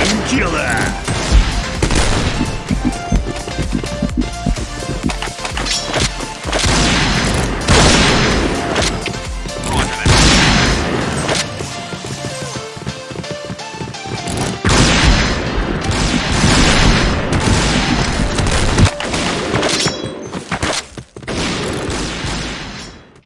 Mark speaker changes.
Speaker 1: Kill painkiller.